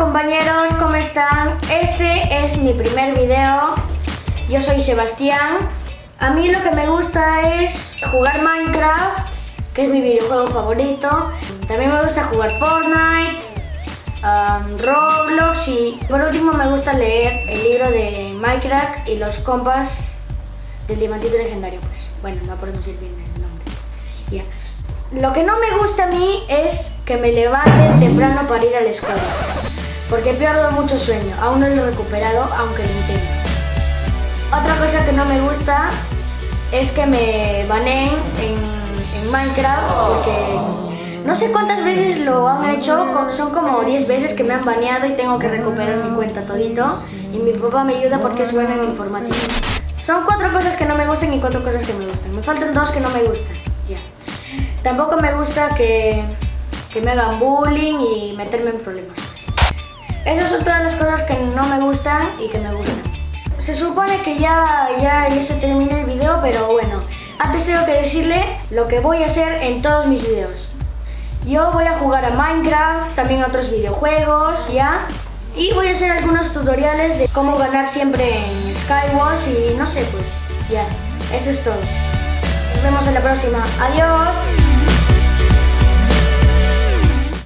compañeros, ¿cómo están? Este es mi primer video. Yo soy Sebastián. A mí lo que me gusta es jugar Minecraft, que es mi videojuego favorito. También me gusta jugar Fortnite, um, Roblox y por último me gusta leer el libro de Minecraft y los compas del diamantito legendario. Pues bueno, no podemos ir bien el nombre. Lo que no me gusta a mí es que me levante temprano para ir a la escuela. Porque pierdo mucho sueño. Aún no lo he recuperado, aunque lo intento. Otra cosa que no me gusta es que me baneen en, Minecraft porque no sé cuántas veces lo han hecho, son como 10 veces que me han baneado y tengo que recuperar mi cuenta todito. Y mi papá me ayuda porque es bueno en informática. Son cuatro cosas que no me gustan y cuatro cosas que me gustan. Me faltan dos que no me gustan. Tampoco me gusta que, que me hagan bullying y meterme en problemas. Esas son todas las cosas que no me gustan y que me gustan. Se supone que ya, ya, ya se termina el video, pero bueno. Antes tengo que decirle lo que voy a hacer en todos mis videos. Yo voy a jugar a Minecraft, también a otros videojuegos, ¿ya? Y voy a hacer algunos tutoriales de cómo ganar siempre en Skywars y no sé, pues, ya. Eso es todo. Nos vemos en la próxima. Adiós.